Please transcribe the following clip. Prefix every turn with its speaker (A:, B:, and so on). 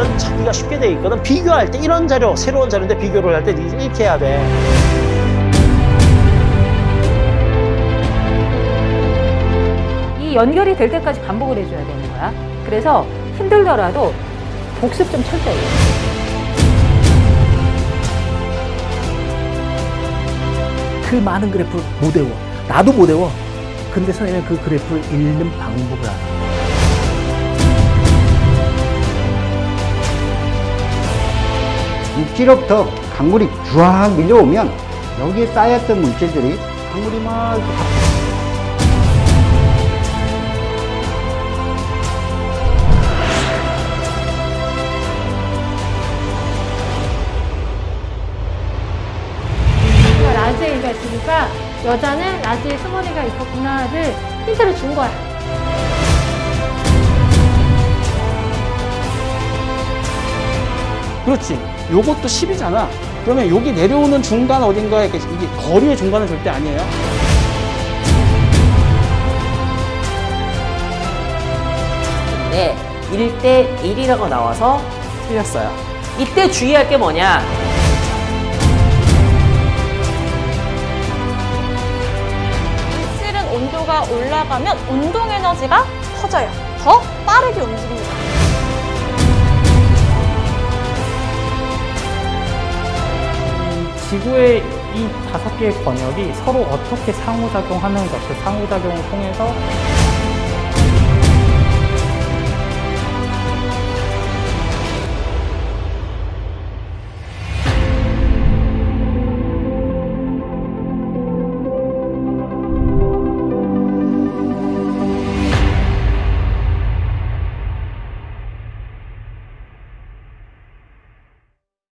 A: 자료들은 찾기가 쉽게 돼 있거든. 비교할 때 이런 자료, 새로운 자료인데 비교를 할 때 이렇게 해야 돼.
B: 이 연결이 될 때까지 반복을 해줘야 되는 거야. 그래서 힘들더라도 복습 좀 철저히. 해.
C: 그 많은 그래프를 못 외워. 나도 못 외워. 근데 선생님은 그 그래프를 읽는 방법을 알아.
D: 육지로부터 강물이 쫙 밀려오면 여기에 쌓였던 물질들이 강물이 막
E: 라지가 있으니까 여자는 라지에 스머리가 있었구나를 힌트를 준 거야.
F: 그렇지. 요것도 10이잖아. 그러면 여기 내려오는 중간 어딘가에 이게 거리의 중간은 절대 아니에요.
G: 네, 1대 1이라고 나와서 틀렸어요. 이때 주의할 게 뭐냐?
H: 실은 온도가 올라가면 운동 에너지가 커져요. 더 빠르게 움직입니다.
I: 지구의 이 다섯 개의 권역이 서로 어떻게 상호작용하는 것, 그 상호작용을 통해서